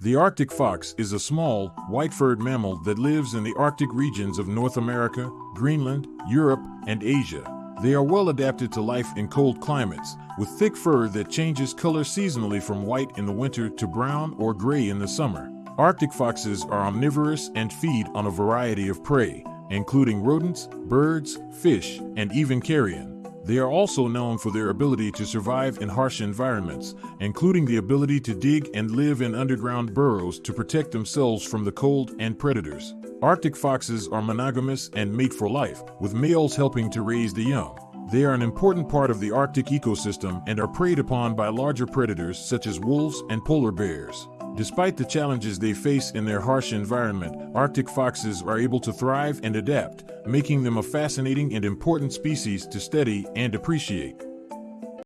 The Arctic fox is a small, white furred mammal that lives in the Arctic regions of North America, Greenland, Europe, and Asia. They are well adapted to life in cold climates, with thick fur that changes color seasonally from white in the winter to brown or gray in the summer. Arctic foxes are omnivorous and feed on a variety of prey, including rodents, birds, fish, and even carrion. They are also known for their ability to survive in harsh environments, including the ability to dig and live in underground burrows to protect themselves from the cold and predators. Arctic foxes are monogamous and mate for life, with males helping to raise the young. They are an important part of the Arctic ecosystem and are preyed upon by larger predators such as wolves and polar bears. Despite the challenges they face in their harsh environment, Arctic foxes are able to thrive and adapt, making them a fascinating and important species to study and appreciate.